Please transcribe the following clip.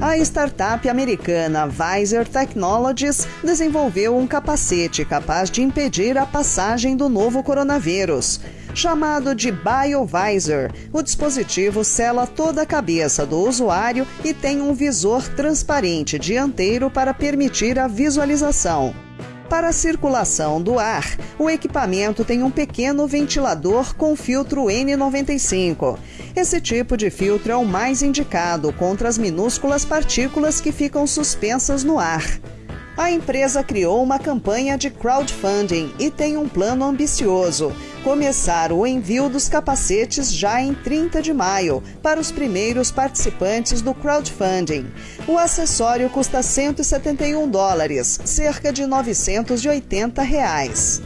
A startup americana Visor Technologies desenvolveu um capacete capaz de impedir a passagem do novo coronavírus. Chamado de BioVisor, o dispositivo sela toda a cabeça do usuário e tem um visor transparente dianteiro para permitir a visualização. Para a circulação do ar, o equipamento tem um pequeno ventilador com filtro N95. Esse tipo de filtro é o mais indicado contra as minúsculas partículas que ficam suspensas no ar. A empresa criou uma campanha de crowdfunding e tem um plano ambicioso: começar o envio dos capacetes já em 30 de maio para os primeiros participantes do crowdfunding. O acessório custa 171 dólares, cerca de 980 reais.